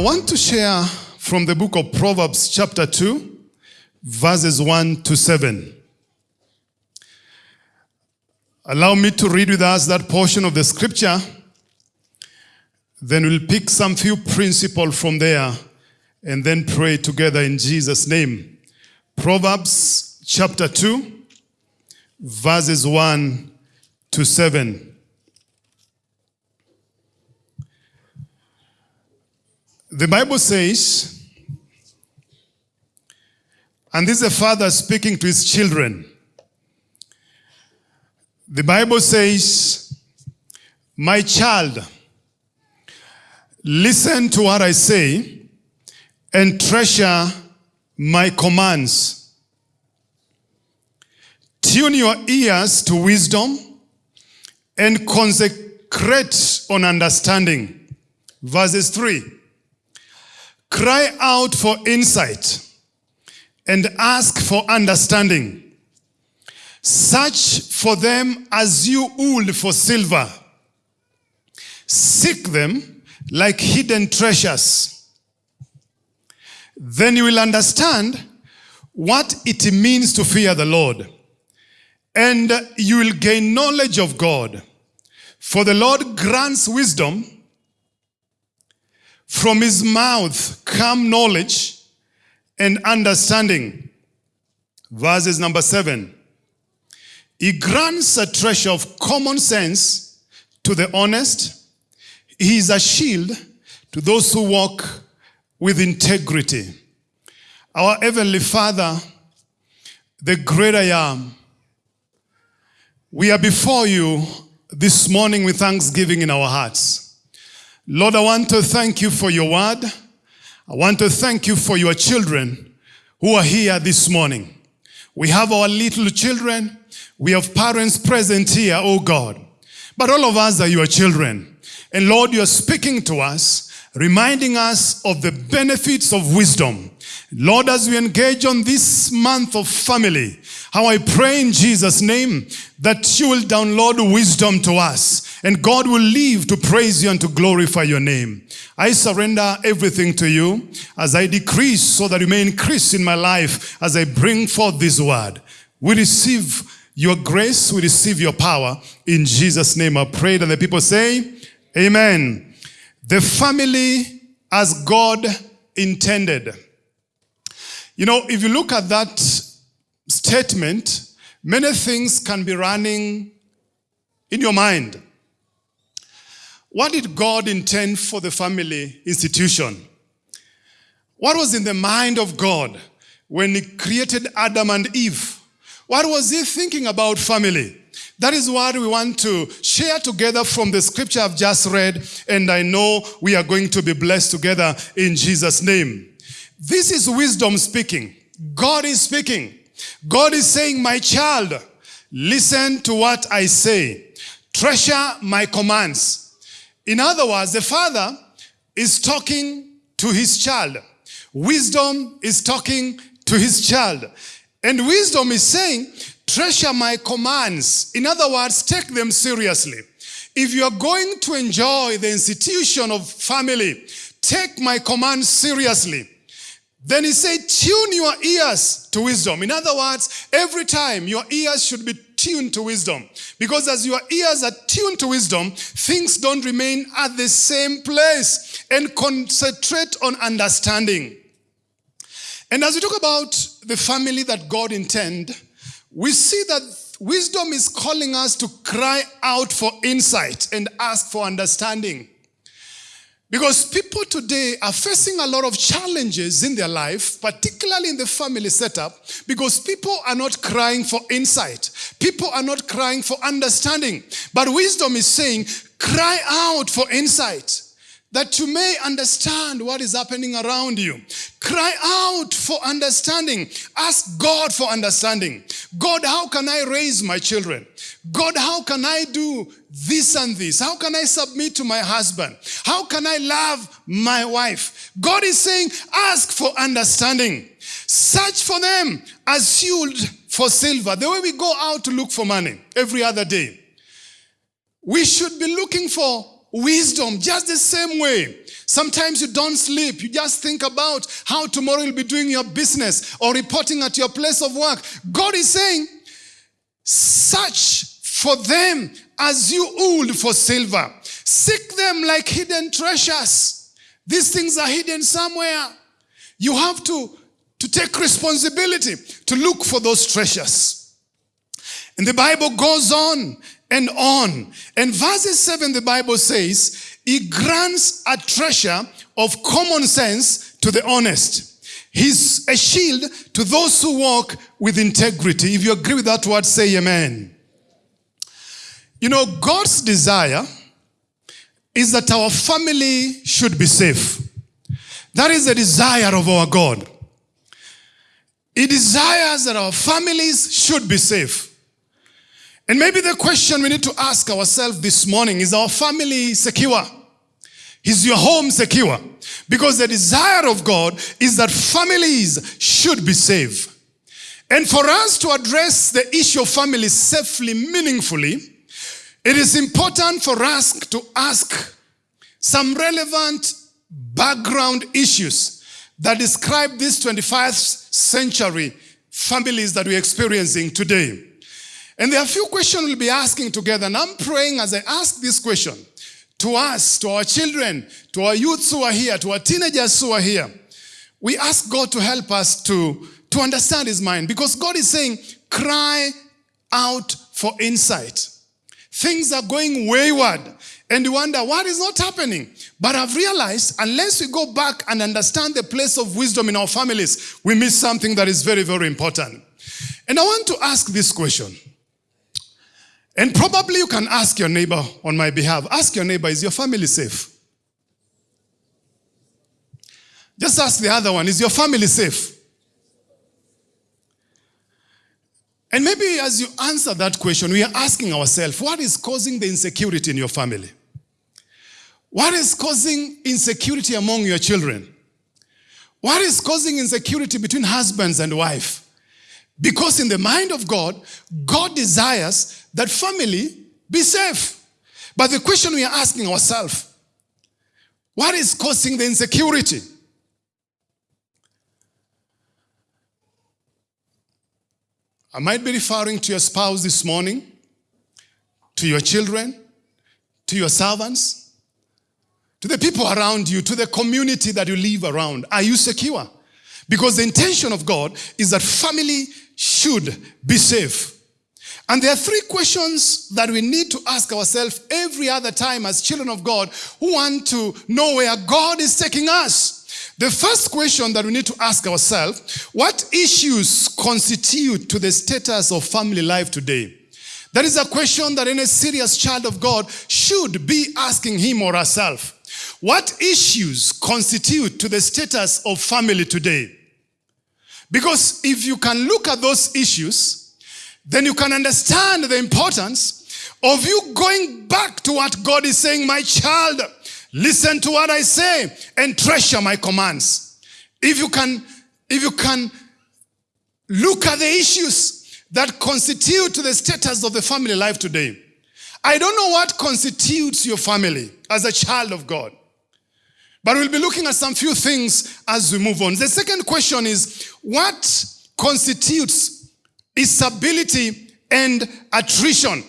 I want to share from the book of Proverbs, chapter 2, verses 1 to 7. Allow me to read with us that portion of the scripture. Then we'll pick some few principles from there and then pray together in Jesus' name. Proverbs chapter 2, verses 1 to 7. The Bible says, and this is a father speaking to his children. The Bible says, My child, listen to what I say and treasure my commands. Tune your ears to wisdom and consecrate on understanding. Verses 3 Cry out for insight and ask for understanding. Search for them as you would for silver. Seek them like hidden treasures. Then you will understand what it means to fear the Lord. And you will gain knowledge of God. For the Lord grants wisdom. From his mouth come knowledge and understanding. Verses number seven. He grants a treasure of common sense to the honest. He is a shield to those who walk with integrity. Our Heavenly Father, the great I am, we are before you this morning with thanksgiving in our hearts. Lord, I want to thank you for your word. I want to thank you for your children who are here this morning. We have our little children. We have parents present here, oh God. But all of us are your children. And Lord, you're speaking to us, reminding us of the benefits of wisdom. Lord, as we engage on this month of family, how I pray in Jesus' name that you will download wisdom to us and God will live to praise you and to glorify your name. I surrender everything to you as I decrease so that you may increase in my life as I bring forth this word. We receive your grace, we receive your power. In Jesus' name I pray. And the people say, Amen. The family as God intended. You know, if you look at that statement, many things can be running in your mind. What did God intend for the family institution? What was in the mind of God when he created Adam and Eve? What was he thinking about family? That is what we want to share together from the scripture I've just read, and I know we are going to be blessed together in Jesus' name. This is wisdom speaking. God is speaking. God is saying, my child, listen to what I say. Treasure my commands. In other words, the father is talking to his child. Wisdom is talking to his child. And wisdom is saying, treasure my commands. In other words, take them seriously. If you are going to enjoy the institution of family, take my commands seriously. Then he said, tune your ears to wisdom. In other words, every time your ears should be tuned to wisdom. Because as your ears are tuned to wisdom, things don't remain at the same place and concentrate on understanding. And as we talk about the family that God intend, we see that wisdom is calling us to cry out for insight and ask for understanding. Because people today are facing a lot of challenges in their life, particularly in the family setup, because people are not crying for insight. People are not crying for understanding. But wisdom is saying, cry out for insight that you may understand what is happening around you. Cry out for understanding. Ask God for understanding. God, how can I raise my children? God, how can I do this and this? How can I submit to my husband? How can I love my wife? God is saying, ask for understanding. Search for them as yield for silver. The way we go out to look for money every other day. We should be looking for wisdom just the same way. Sometimes you don't sleep. You just think about how tomorrow you'll be doing your business or reporting at your place of work. God is saying, search for them as you would for silver. Seek them like hidden treasures. These things are hidden somewhere. You have to, to take responsibility to look for those treasures. And the Bible goes on and on. And verses 7, the Bible says, He grants a treasure of common sense to the honest. He's a shield to those who walk with integrity. If you agree with that word, say amen. You know, God's desire is that our family should be safe. That is the desire of our God. He desires that our families should be safe. And maybe the question we need to ask ourselves this morning is our family secure? Is your home secure? Because the desire of God is that families should be safe. And for us to address the issue of family safely, meaningfully, it is important for us to ask some relevant background issues that describe these 21st century families that we're experiencing today. And there are a few questions we'll be asking together. And I'm praying as I ask this question to us, to our children, to our youths who are here, to our teenagers who are here. We ask God to help us to, to understand His mind because God is saying, cry out for insight. Things are going wayward and you wonder what is not happening. But I've realized unless we go back and understand the place of wisdom in our families, we miss something that is very, very important. And I want to ask this question. And probably you can ask your neighbor on my behalf. Ask your neighbor, is your family safe? Just ask the other one, is your family safe? And maybe as you answer that question, we are asking ourselves, what is causing the insecurity in your family? What is causing insecurity among your children? What is causing insecurity between husbands and wife? Because in the mind of God, God desires that family be safe. But the question we are asking ourselves, what is causing the insecurity? I might be referring to your spouse this morning, to your children, to your servants, to the people around you, to the community that you live around. Are you secure? Because the intention of God is that family should be safe. And there are three questions that we need to ask ourselves every other time as children of God who want to know where God is taking us. The first question that we need to ask ourselves, what issues constitute to the status of family life today? That is a question that any serious child of God should be asking him or herself. What issues constitute to the status of family today? Because if you can look at those issues, then you can understand the importance of you going back to what God is saying, my child, listen to what I say and treasure my commands. If you can, if you can look at the issues that constitute the status of the family life today. I don't know what constitutes your family as a child of God. But we'll be looking at some few things as we move on. The second question is, what constitutes instability and attrition?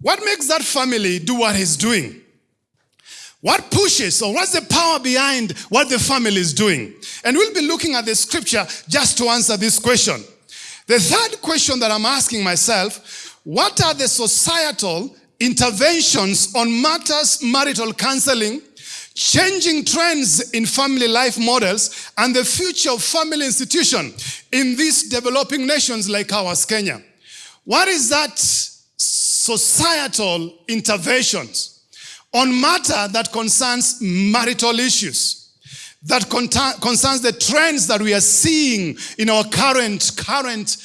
What makes that family do what he's doing? What pushes or what's the power behind what the family is doing? And we'll be looking at the scripture just to answer this question. The third question that I'm asking myself, what are the societal interventions on matters marital counseling changing trends in family life models and the future of family institution in these developing nations like ours, Kenya. What is that societal interventions on matter that concerns marital issues? That concerns the trends that we are seeing in our current, current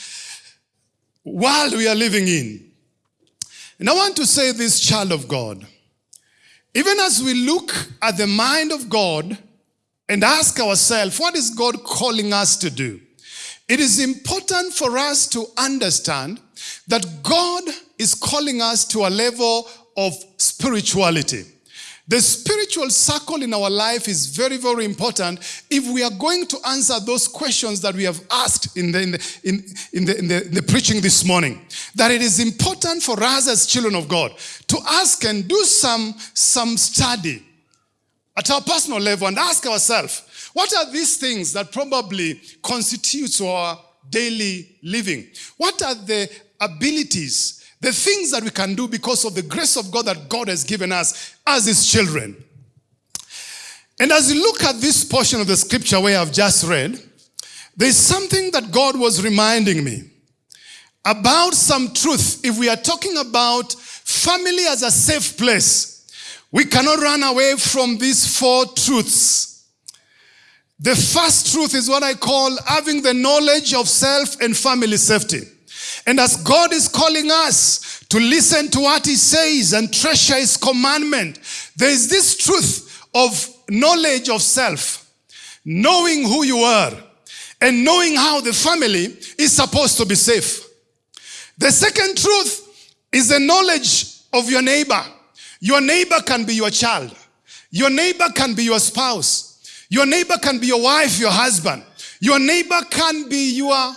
world we are living in. And I want to say this, child of God, even as we look at the mind of God and ask ourselves, what is God calling us to do? It is important for us to understand that God is calling us to a level of spirituality. The spiritual circle in our life is very, very important if we are going to answer those questions that we have asked in the, in the, in, in the, in the, the preaching this morning. That it is important for us as children of God to ask and do some, some study at our personal level and ask ourselves, what are these things that probably constitutes our daily living? What are the abilities the things that we can do because of the grace of God that God has given us as His children. And as you look at this portion of the scripture where I've just read, there's something that God was reminding me about some truth. If we are talking about family as a safe place, we cannot run away from these four truths. The first truth is what I call having the knowledge of self and family safety. And as God is calling us to listen to what he says and treasure his commandment, there is this truth of knowledge of self, knowing who you are, and knowing how the family is supposed to be safe. The second truth is the knowledge of your neighbor. Your neighbor can be your child. Your neighbor can be your spouse. Your neighbor can be your wife, your husband. Your neighbor can be your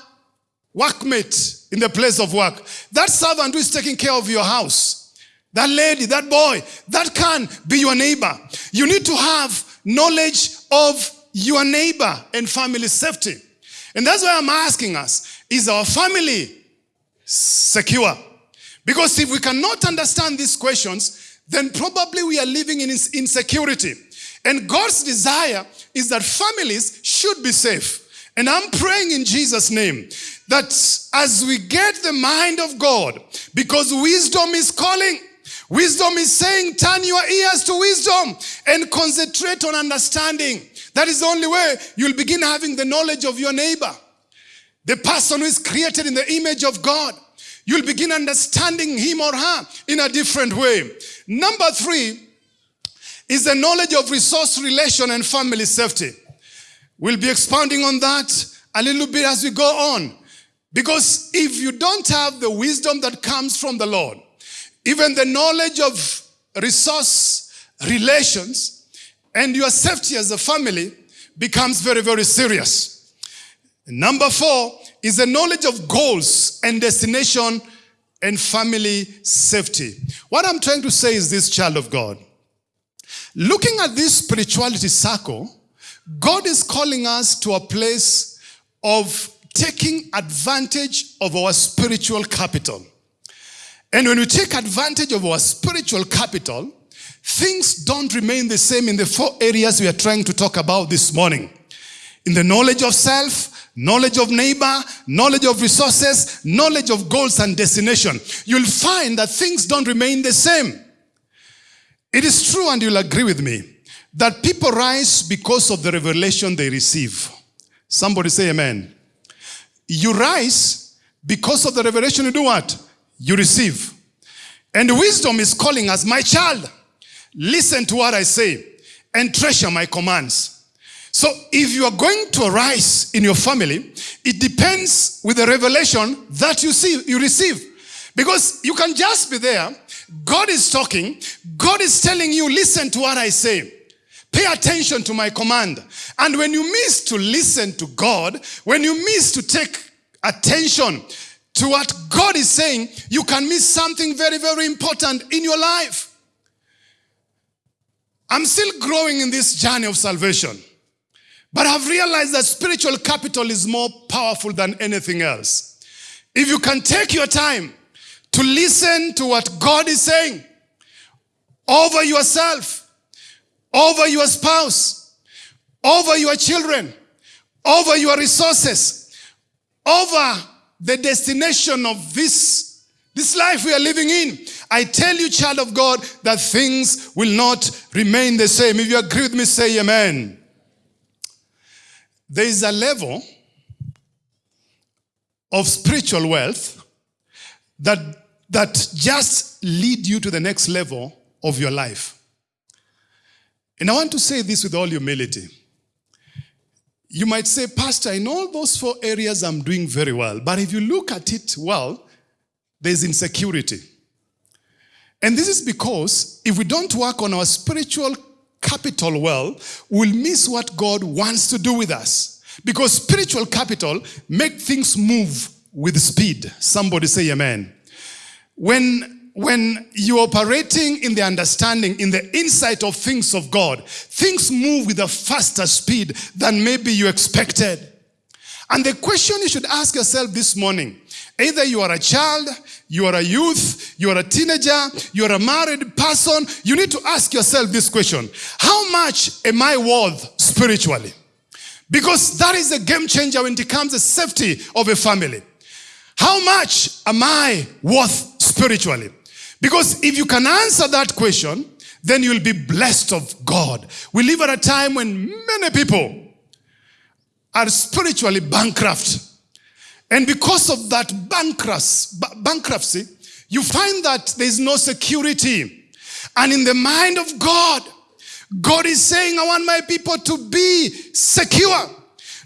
workmate in the place of work. That servant who is taking care of your house, that lady, that boy, that can be your neighbor. You need to have knowledge of your neighbor and family safety. And that's why I'm asking us, is our family secure? Because if we cannot understand these questions, then probably we are living in insecurity. And God's desire is that families should be safe. And I'm praying in Jesus' name that as we get the mind of God, because wisdom is calling, wisdom is saying, turn your ears to wisdom and concentrate on understanding. That is the only way you'll begin having the knowledge of your neighbor. The person who is created in the image of God. You'll begin understanding him or her in a different way. Number three is the knowledge of resource relation and family safety. We'll be expounding on that a little bit as we go on. Because if you don't have the wisdom that comes from the Lord, even the knowledge of resource relations and your safety as a family becomes very, very serious. Number four is the knowledge of goals and destination and family safety. What I'm trying to say is this, child of God. Looking at this spirituality circle, God is calling us to a place of taking advantage of our spiritual capital. And when we take advantage of our spiritual capital, things don't remain the same in the four areas we are trying to talk about this morning. In the knowledge of self, knowledge of neighbor, knowledge of resources, knowledge of goals and destination, you'll find that things don't remain the same. It is true, and you'll agree with me, that people rise because of the revelation they receive. Somebody say amen. You rise because of the revelation you do what? You receive. And wisdom is calling us, my child, listen to what I say and treasure my commands. So if you are going to arise in your family, it depends with the revelation that you see, you receive. Because you can just be there, God is talking, God is telling you, listen to what I say. Pay attention to my command. And when you miss to listen to God, when you miss to take attention to what God is saying, you can miss something very, very important in your life. I'm still growing in this journey of salvation. But I've realized that spiritual capital is more powerful than anything else. If you can take your time to listen to what God is saying over yourself, over your spouse, over your children, over your resources, over the destination of this, this life we are living in. I tell you, child of God, that things will not remain the same. If you agree with me, say amen. There is a level of spiritual wealth that, that just lead you to the next level of your life. And I want to say this with all humility. You might say, Pastor, in all those four areas, I'm doing very well. But if you look at it well, there's insecurity. And this is because if we don't work on our spiritual capital well, we'll miss what God wants to do with us. Because spiritual capital make things move with speed. Somebody say amen. When, when you're operating in the understanding, in the insight of things of God, things move with a faster speed than maybe you expected. And the question you should ask yourself this morning, either you are a child, you are a youth, you are a teenager, you are a married person, you need to ask yourself this question. How much am I worth spiritually? Because that is a game changer when it comes to safety of a family. How much am I worth spiritually? Because if you can answer that question, then you'll be blessed of God. We live at a time when many people are spiritually bankrupt. And because of that bankruptcy, you find that there is no security. And in the mind of God, God is saying, I want my people to be secure.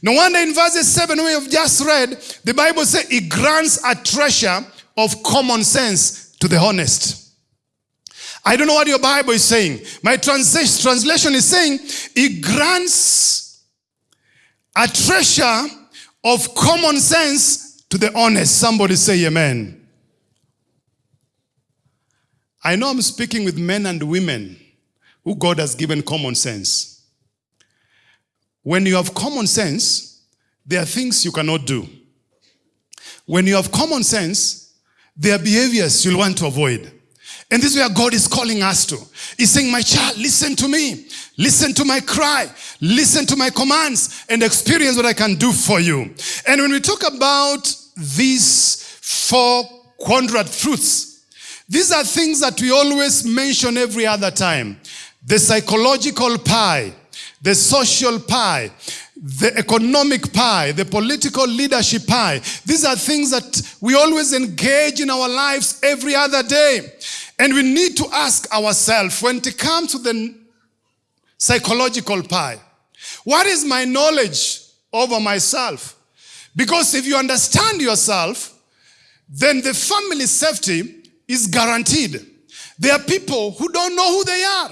No wonder in verses 7 we have just read, the Bible says it grants a treasure of common sense to the honest. I don't know what your Bible is saying. My trans translation is saying it grants a treasure of common sense to the honest. Somebody say amen. I know I'm speaking with men and women who God has given common sense. When you have common sense, there are things you cannot do. When you have common sense, there are behaviors you'll want to avoid. And this is where God is calling us to. He's saying, my child, listen to me. Listen to my cry. Listen to my commands and experience what I can do for you. And when we talk about these four quadrant truths, these are things that we always mention every other time. The psychological pie, the social pie, the economic pie, the political leadership pie. These are things that we always engage in our lives every other day. And we need to ask ourselves when it comes to the psychological pie, what is my knowledge over myself? Because if you understand yourself, then the family safety is guaranteed. There are people who don't know who they are.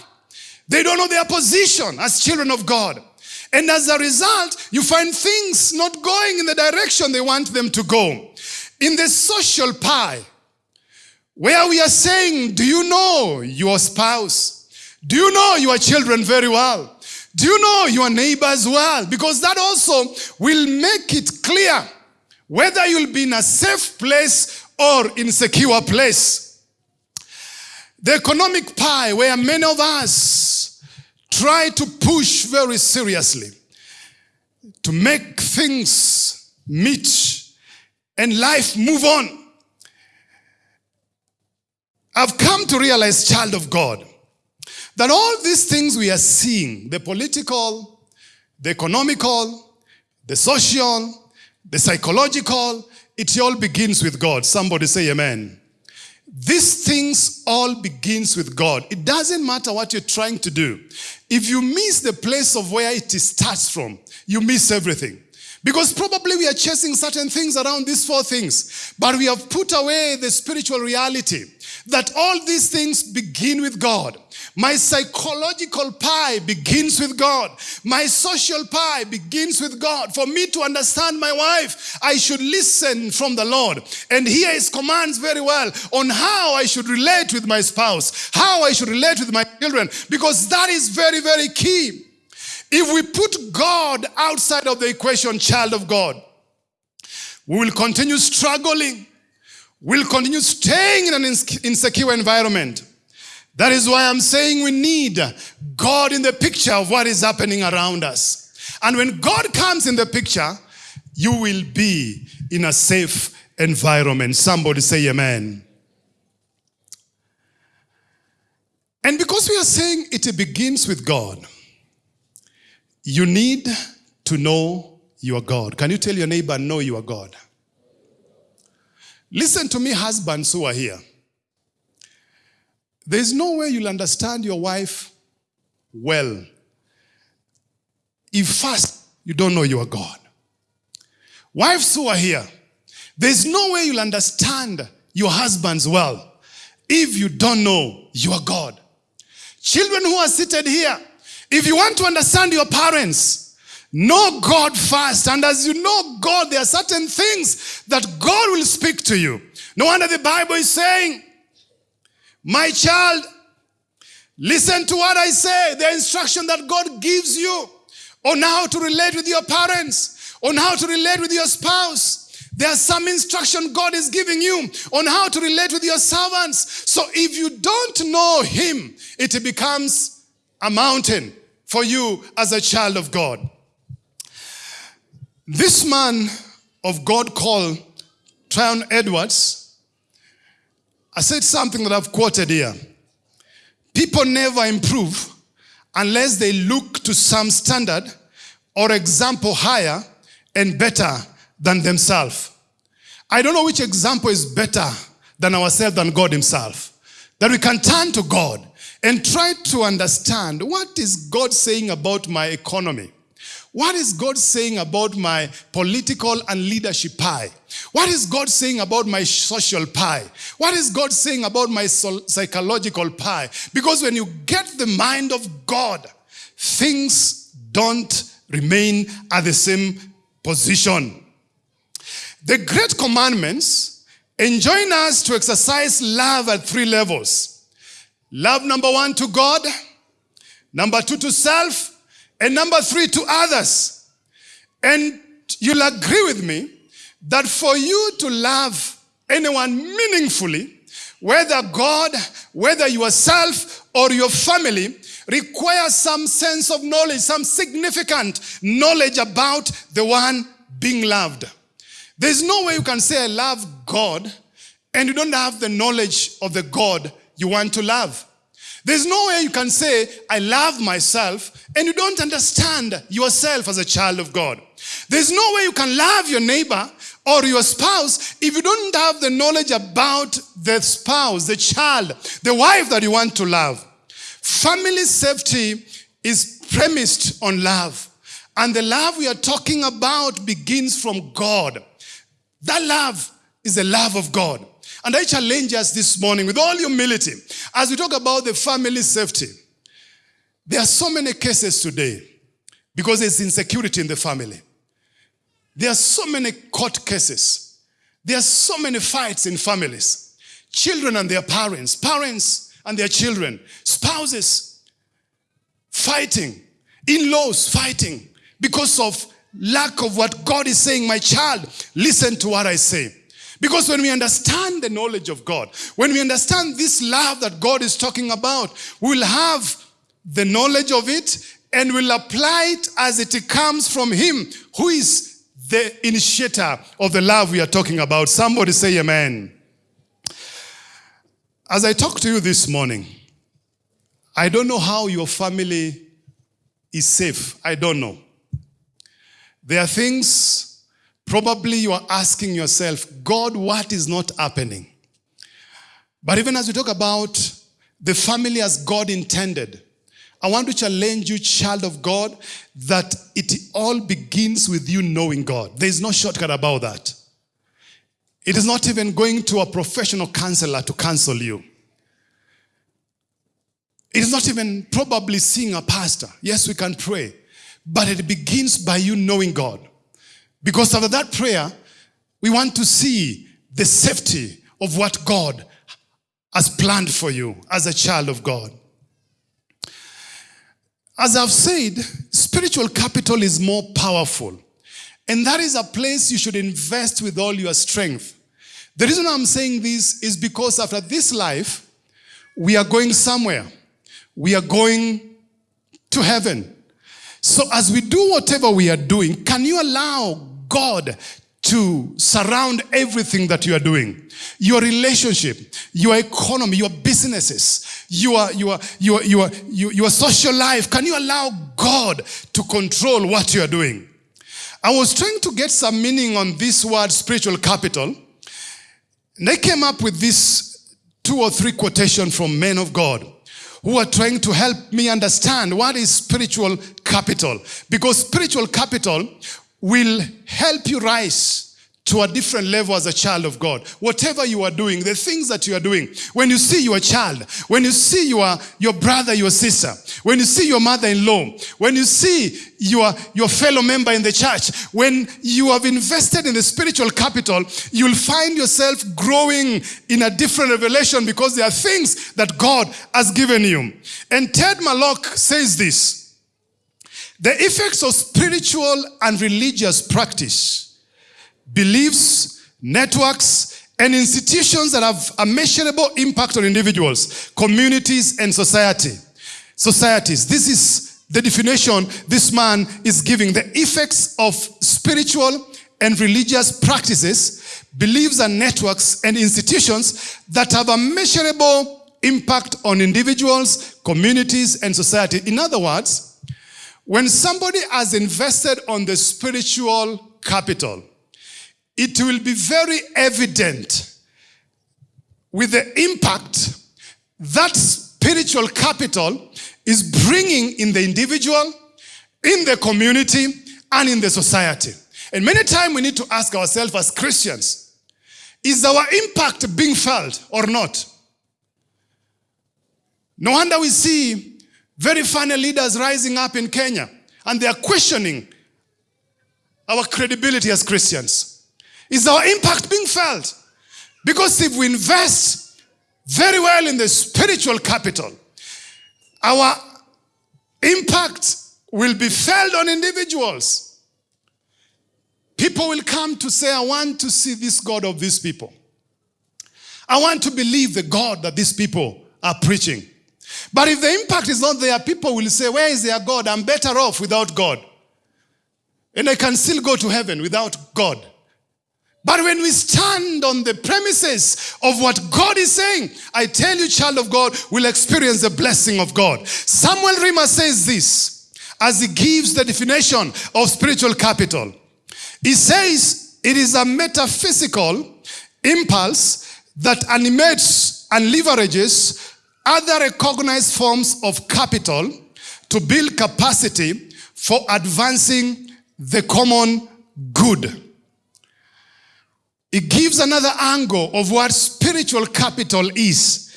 They don't know their position as children of God. And as a result, you find things not going in the direction they want them to go. In the social pie, where we are saying, do you know your spouse? Do you know your children very well? Do you know your neighbors well? Because that also will make it clear whether you'll be in a safe place or in secure place. The economic pie where many of us try to push very seriously to make things meet and life move on. I've come to realize, child of God, that all these things we are seeing, the political, the economical, the social, the psychological, it all begins with God. Somebody say amen. These things all begins with God. It doesn't matter what you're trying to do. If you miss the place of where it starts from, you miss everything. Because probably we are chasing certain things around these four things, but we have put away the spiritual reality that all these things begin with God. My psychological pie begins with God. My social pie begins with God. For me to understand my wife, I should listen from the Lord and hear his commands very well on how I should relate with my spouse, how I should relate with my children, because that is very, very key. If we put God outside of the equation, child of God, we will continue struggling. We'll continue staying in an insecure environment. That is why I'm saying we need God in the picture of what is happening around us. And when God comes in the picture, you will be in a safe environment. Somebody say amen. And because we are saying it begins with God, you need to know your God. Can you tell your neighbor, know your God? Listen to me, husbands who are here. There's no way you'll understand your wife well if first you don't know your God. Wives who are here, there's no way you'll understand your husbands well if you don't know your God. Children who are seated here, if you want to understand your parents, know God first. And as you know God, there are certain things that God will speak to you. No wonder the Bible is saying, My child, listen to what I say, the instruction that God gives you on how to relate with your parents, on how to relate with your spouse. There's some instruction God is giving you on how to relate with your servants. So if you don't know Him, it becomes a mountain for you as a child of God. This man of God called Tryon Edwards, I said something that I've quoted here. People never improve unless they look to some standard or example higher and better than themselves. I don't know which example is better than ourselves than God himself. That we can turn to God and try to understand what is God saying about my economy? What is God saying about my political and leadership pie? What is God saying about my social pie? What is God saying about my psychological pie? Because when you get the mind of God, things don't remain at the same position. The great commandments enjoin us to exercise love at three levels. Love number one to God, number two to self, and number three to others. And you'll agree with me that for you to love anyone meaningfully, whether God, whether yourself or your family, requires some sense of knowledge, some significant knowledge about the one being loved. There's no way you can say, I love God, and you don't have the knowledge of the God you want to love. There's no way you can say, I love myself, and you don't understand yourself as a child of God. There's no way you can love your neighbor or your spouse if you don't have the knowledge about the spouse, the child, the wife that you want to love. Family safety is premised on love. And the love we are talking about begins from God. That love is the love of God. And I challenge us this morning with all humility as we talk about the family safety. There are so many cases today because there's insecurity in the family. There are so many court cases. There are so many fights in families. Children and their parents, parents and their children, spouses fighting, in-laws fighting because of lack of what God is saying, my child, listen to what I say. Because when we understand the knowledge of God, when we understand this love that God is talking about, we'll have the knowledge of it and we'll apply it as it comes from Him who is the initiator of the love we are talking about. Somebody say amen. As I talk to you this morning, I don't know how your family is safe. I don't know. There are things probably you are asking yourself, God, what is not happening? But even as we talk about the family as God intended, I want to challenge you, child of God, that it all begins with you knowing God. There is no shortcut about that. It is not even going to a professional counselor to counsel you. It is not even probably seeing a pastor. Yes, we can pray. But it begins by you knowing God. Because after that prayer, we want to see the safety of what God has planned for you as a child of God. As I've said, spiritual capital is more powerful. And that is a place you should invest with all your strength. The reason I'm saying this is because after this life, we are going somewhere. We are going to heaven. So as we do whatever we are doing, can you allow God to surround everything that you are doing? Your relationship, your economy, your businesses, your, your, your, your, your, your social life. Can you allow God to control what you are doing? I was trying to get some meaning on this word spiritual capital. And I came up with this two or three quotation from men of God who are trying to help me understand what is spiritual capital. Because spiritual capital will help you rise to a different level as a child of God. Whatever you are doing, the things that you are doing, when you see your child, when you see your, your brother, your sister, when you see your mother-in-law, when you see your, your fellow member in the church, when you have invested in the spiritual capital, you'll find yourself growing in a different revelation because there are things that God has given you. And Ted Malloch says this, the effects of spiritual and religious practice, beliefs, networks, and institutions that have a measurable impact on individuals, communities, and society. Societies. This is the definition this man is giving. The effects of spiritual and religious practices, beliefs and networks and institutions that have a measurable impact on individuals, communities, and society. In other words, when somebody has invested on the spiritual capital, it will be very evident with the impact that spiritual capital is bringing in the individual, in the community, and in the society. And many times we need to ask ourselves as Christians, is our impact being felt or not? No wonder we see very funny leaders rising up in Kenya and they are questioning our credibility as Christians. Is our impact being felt? Because if we invest very well in the spiritual capital, our impact will be felt on individuals. People will come to say, I want to see this God of these people. I want to believe the God that these people are preaching. But if the impact is not there, people will say, where is their God? I'm better off without God. And I can still go to heaven without God. But when we stand on the premises of what God is saying, I tell you, child of God, will experience the blessing of God. Samuel Rima says this as he gives the definition of spiritual capital. He says it is a metaphysical impulse that animates and leverages other recognized forms of capital to build capacity for advancing the common good. It gives another angle of what spiritual capital is.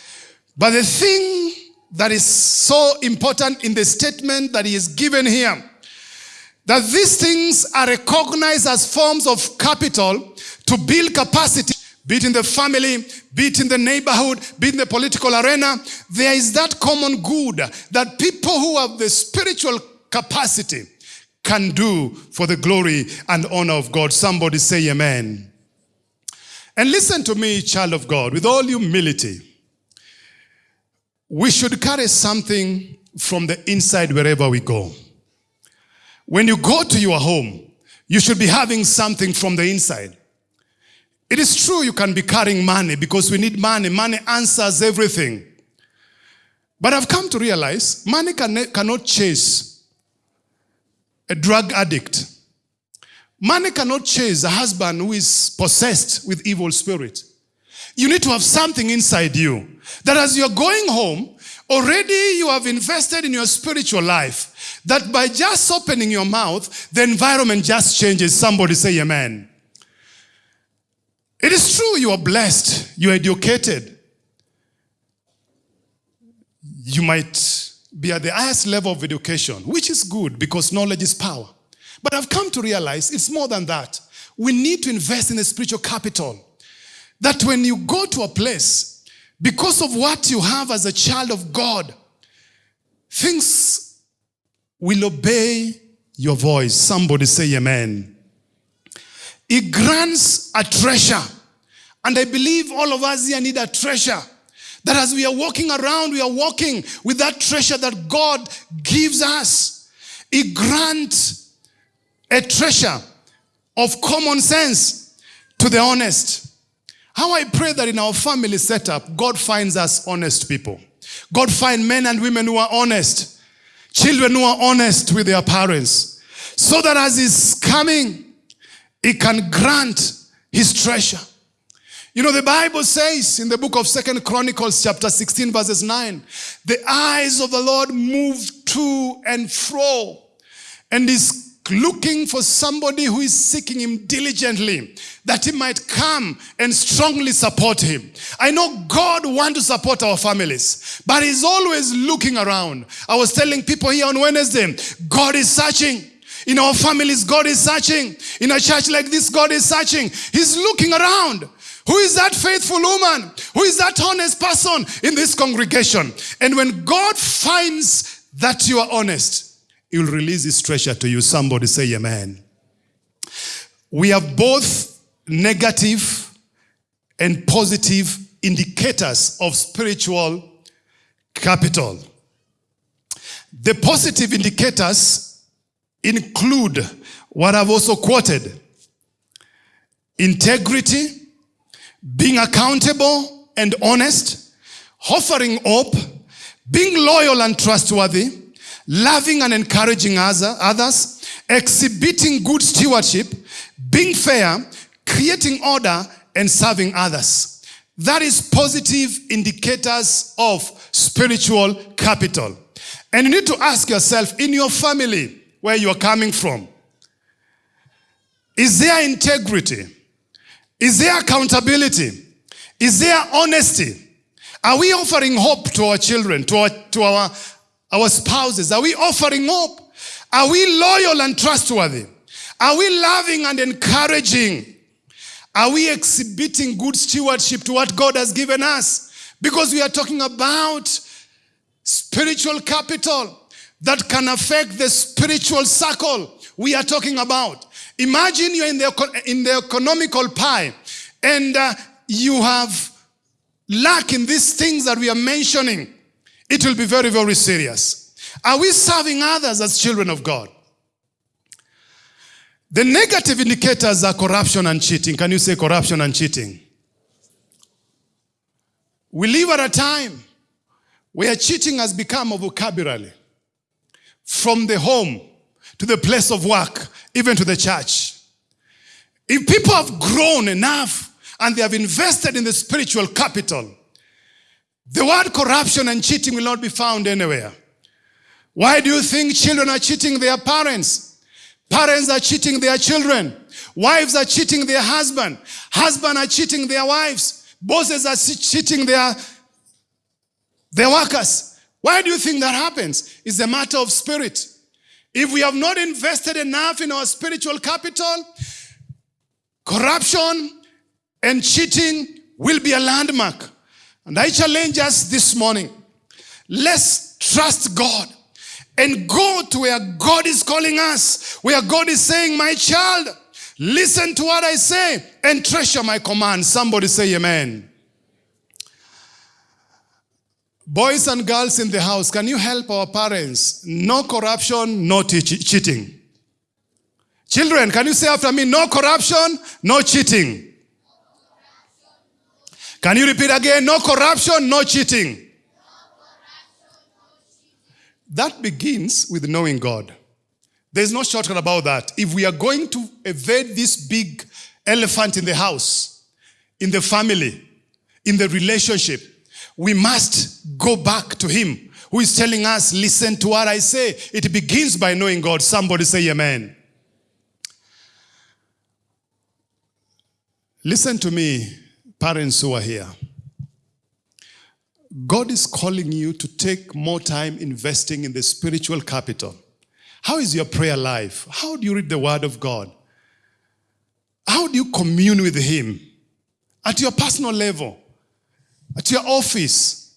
But the thing that is so important in the statement that he is given here, that these things are recognized as forms of capital to build capacity be it in the family, be it in the neighborhood, be it in the political arena, there is that common good that people who have the spiritual capacity can do for the glory and honor of God. Somebody say amen. And listen to me, child of God, with all humility. We should carry something from the inside wherever we go. When you go to your home, you should be having something from the inside. It is true you can be carrying money because we need money. Money answers everything. But I've come to realize money can, cannot chase a drug addict. Money cannot chase a husband who is possessed with evil spirit. You need to have something inside you that as you're going home, already you have invested in your spiritual life. That by just opening your mouth, the environment just changes. Somebody say amen. It is true you are blessed, you are educated. You might be at the highest level of education, which is good because knowledge is power. But I've come to realize it's more than that. We need to invest in a spiritual capital. That when you go to a place, because of what you have as a child of God, things will obey your voice. Somebody say amen. He grants a treasure. And I believe all of us here need a treasure. That as we are walking around, we are walking with that treasure that God gives us. He grants a treasure of common sense to the honest. How I pray that in our family setup, God finds us honest people. God find men and women who are honest. Children who are honest with their parents. So that as he's coming, he can grant his treasure. You know, the Bible says in the book of Second Chronicles chapter 16 verses 9, the eyes of the Lord move to and fro and is looking for somebody who is seeking him diligently that he might come and strongly support him. I know God wants to support our families, but he's always looking around. I was telling people here on Wednesday, God is searching. In our families, God is searching. In a church like this, God is searching. He's looking around. Who is that faithful woman? Who is that honest person in this congregation? And when God finds that you are honest, He will release His treasure to you. Somebody say amen. We have both negative and positive indicators of spiritual capital. The positive indicators include what I've also quoted integrity, being accountable and honest, offering hope, being loyal and trustworthy, loving and encouraging others, exhibiting good stewardship, being fair, creating order, and serving others. That is positive indicators of spiritual capital. And you need to ask yourself in your family where you are coming from, is there integrity? Is there accountability? Is there honesty? Are we offering hope to our children, to our, to our, our spouses? Are we offering hope? Are we loyal and trustworthy? Are we loving and encouraging? Are we exhibiting good stewardship to what God has given us? Because we are talking about spiritual capital that can affect the spiritual circle we are talking about. Imagine you're in the, in the economical pie and uh, you have lack in these things that we are mentioning. It will be very, very serious. Are we serving others as children of God? The negative indicators are corruption and cheating. Can you say corruption and cheating? We live at a time where cheating has become a vocabulary from the home to the place of work, even to the church. If people have grown enough and they have invested in the spiritual capital, the word corruption and cheating will not be found anywhere. Why do you think children are cheating their parents? Parents are cheating their children. Wives are cheating their husband. Husbands are cheating their wives. Bosses are cheating their, their workers. Why do you think that happens? It's a matter of spirit. If we have not invested enough in our spiritual capital, corruption and cheating will be a landmark. And I challenge us this morning. Let's trust God and go to where God is calling us, where God is saying, My child, listen to what I say and treasure my command. Somebody say, Amen. Boys and girls in the house, can you help our parents? No corruption, no cheating. Children, can you say after me, no corruption, no cheating? Can you repeat again? No corruption, no cheating. That begins with knowing God. There's no shortcut about that. If we are going to evade this big elephant in the house, in the family, in the relationship, we must go back to him who is telling us, listen to what I say. It begins by knowing God. Somebody say amen. Listen to me, parents who are here. God is calling you to take more time investing in the spiritual capital. How is your prayer life? How do you read the word of God? How do you commune with him? At your personal level at your office,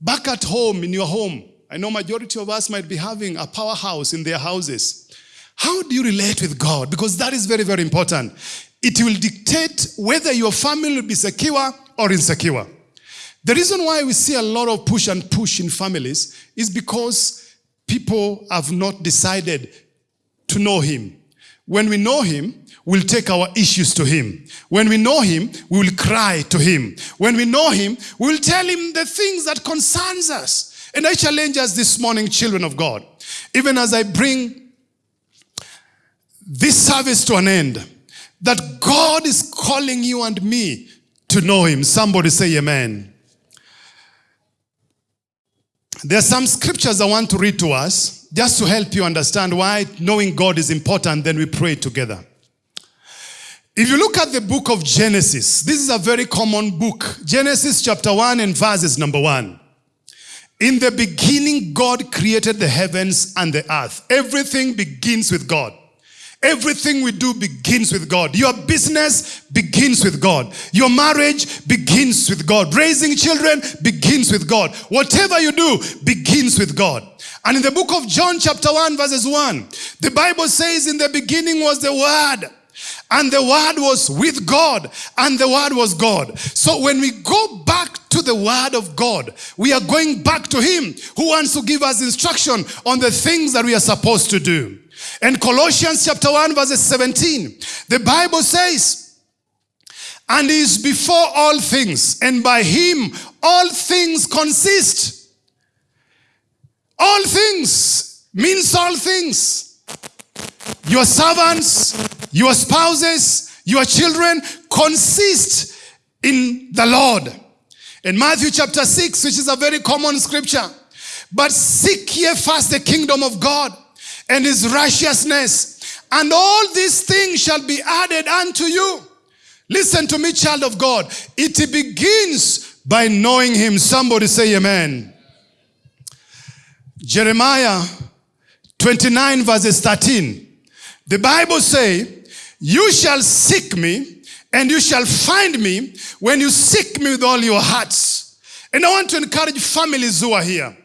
back at home, in your home. I know majority of us might be having a powerhouse in their houses. How do you relate with God? Because that is very, very important. It will dictate whether your family will be secure or insecure. The reason why we see a lot of push and push in families is because people have not decided to know Him. When we know Him, we'll take our issues to Him. When we know Him, we will cry to Him. When we know Him, we'll tell Him the things that concerns us. And I challenge us this morning, children of God, even as I bring this service to an end, that God is calling you and me to know Him. Somebody say amen. There are some scriptures I want to read to us just to help you understand why knowing God is important, then we pray together. If you look at the book of Genesis, this is a very common book. Genesis chapter 1 and verses number 1. In the beginning, God created the heavens and the earth. Everything begins with God. Everything we do begins with God. Your business begins with God. Your marriage begins with God. Raising children begins with God. Whatever you do begins with God. And in the book of John chapter 1 verses 1, the Bible says in the beginning was the Word and the word was with God, and the word was God. So when we go back to the word of God, we are going back to him who wants to give us instruction on the things that we are supposed to do. And Colossians chapter 1 verse 17, the Bible says, and is before all things, and by him all things consist. All things means all things. Your servants, your spouses, your children consist in the Lord. In Matthew chapter 6, which is a very common scripture, but seek ye first the kingdom of God and his righteousness, and all these things shall be added unto you. Listen to me, child of God. It begins by knowing him. Somebody say amen. Jeremiah 29 verses 13. The Bible say, you shall seek me and you shall find me when you seek me with all your hearts. And I want to encourage families who are here.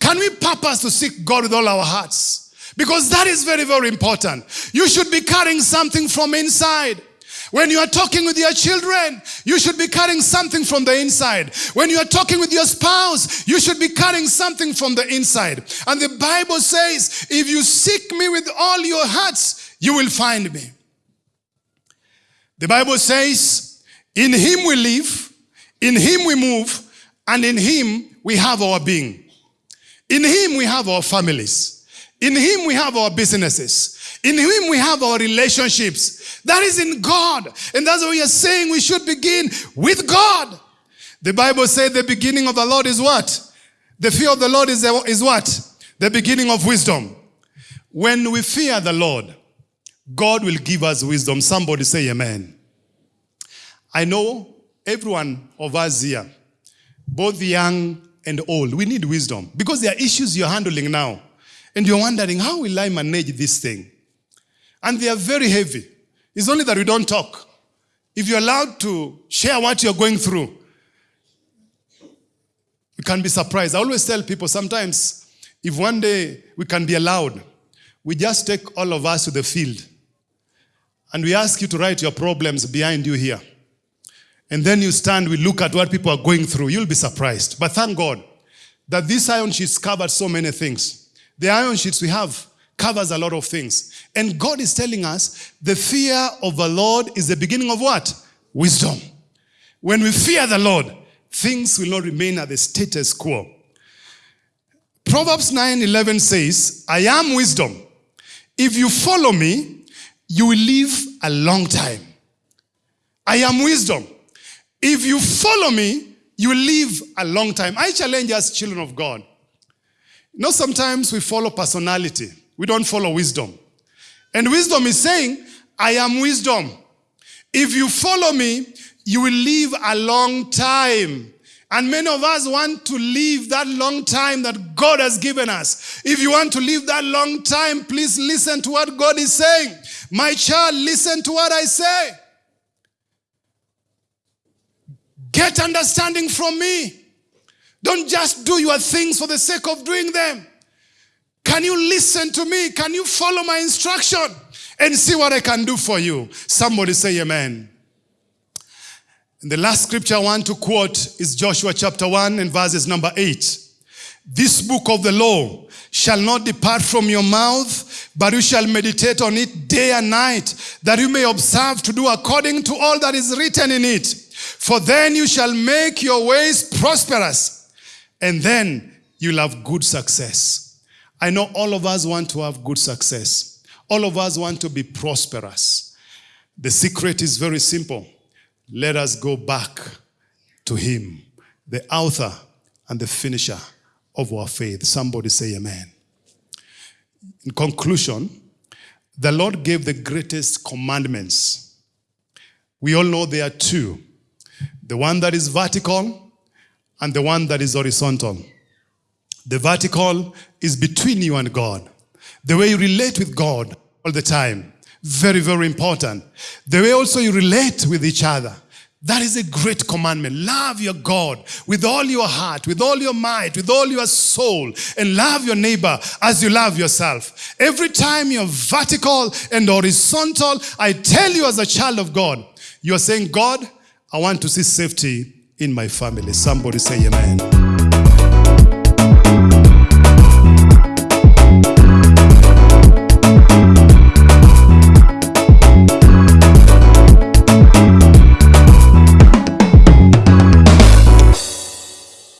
Can we purpose to seek God with all our hearts? Because that is very, very important. You should be carrying something from inside. When you are talking with your children, you should be carrying something from the inside. When you are talking with your spouse, you should be carrying something from the inside. And the Bible says, if you seek me with all your hearts, you will find me. The Bible says, in him we live, in him we move, and in him we have our being. In him we have our families. In him we have our businesses. In him we have our relationships. That is in God. And that's what we are saying we should begin with God. The Bible says the beginning of the Lord is what? The fear of the Lord is, is what? The beginning of wisdom. When we fear the Lord, God will give us wisdom. Somebody say amen. I know everyone of us here, both young and old, we need wisdom because there are issues you're handling now. And you're wondering, how will I manage this thing? And they are very heavy. It's only that we don't talk. If you're allowed to share what you're going through, you can be surprised. I always tell people sometimes, if one day we can be allowed, we just take all of us to the field and we ask you to write your problems behind you here. And then you stand, we look at what people are going through. You'll be surprised. But thank God that this iron sheets covered so many things. The iron sheets we have covers a lot of things. And God is telling us the fear of the Lord is the beginning of what? Wisdom. When we fear the Lord, things will not remain at the status quo. Proverbs 9 11 says, I am wisdom. If you follow me, you will live a long time. I am wisdom. If you follow me, you will live a long time. I challenge us, children of God. You know, sometimes we follow personality. We don't follow wisdom. And wisdom is saying, I am wisdom. If you follow me, you will live a long time. And many of us want to live that long time that God has given us. If you want to live that long time, please listen to what God is saying. My child, listen to what I say. Get understanding from me. Don't just do your things for the sake of doing them. Can you listen to me? Can you follow my instruction and see what I can do for you? Somebody say amen. And the last scripture I want to quote is Joshua chapter 1 and verses number 8. This book of the law shall not depart from your mouth, but you shall meditate on it day and night, that you may observe to do according to all that is written in it. For then you shall make your ways prosperous, and then you'll have good success. I know all of us want to have good success. All of us want to be prosperous. The secret is very simple. Let us go back to him, the author and the finisher of our faith. Somebody say amen. in conclusion, the Lord gave the greatest commandments. We all know there are two the one that is vertical and the one that is horizontal. The vertical is between you and God. The way you relate with God all the time. Very, very important. The way also you relate with each other. That is a great commandment. Love your God with all your heart, with all your might, with all your soul, and love your neighbor as you love yourself. Every time you're vertical and horizontal, I tell you as a child of God, you're saying, God, I want to see safety in my family. Somebody say amen.